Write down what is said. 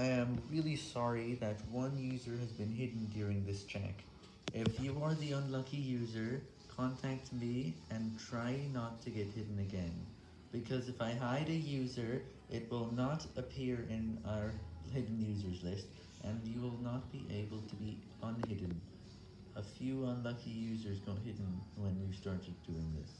I am really sorry that one user has been hidden during this check. If you are the unlucky user, contact me and try not to get hidden again. Because if I hide a user, it will not appear in our hidden users list, and you will not be able to be unhidden. A few unlucky users got hidden when you started doing this.